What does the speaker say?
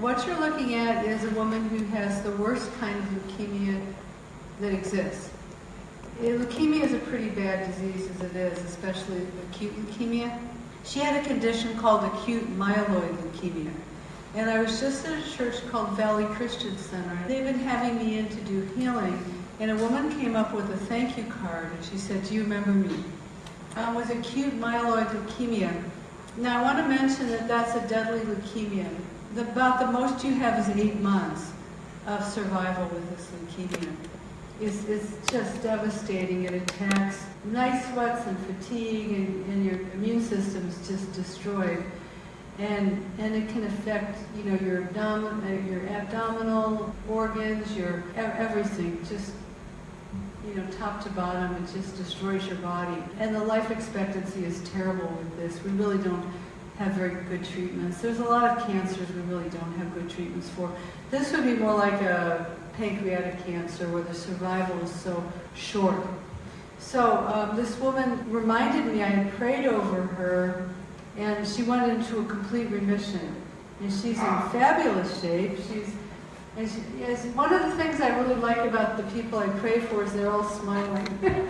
What you're looking at is a woman who has the worst kind of leukemia that exists. Leukemia is a pretty bad disease as it is, especially acute leukemia. She had a condition called acute myeloid leukemia. And I was just at a church called Valley Christian Center. They've been having me in to do healing. And a woman came up with a thank you card and she said, do you remember me? Um, with acute myeloid leukemia. Now I want to mention that that's a deadly leukemia. The, about the most you have is eight months of survival with this leukemia. It's, it's just devastating. It attacks night sweats and fatigue and, and your immune system is just destroyed. And, and it can affect, you know, your, abdomen, uh, your abdominal organs, your everything, just, you know, top to bottom, it just destroys your body. And the life expectancy is terrible with this. We really don't have very good treatments. There's a lot of cancers we really don't have good treatments for. This would be more like a pancreatic cancer where the survival is so short. So um, this woman reminded me I had prayed over her and she went into a complete remission. And she's in fabulous shape. She's, she, yes, one of the things I really like about the people I pray for is they're all smiling.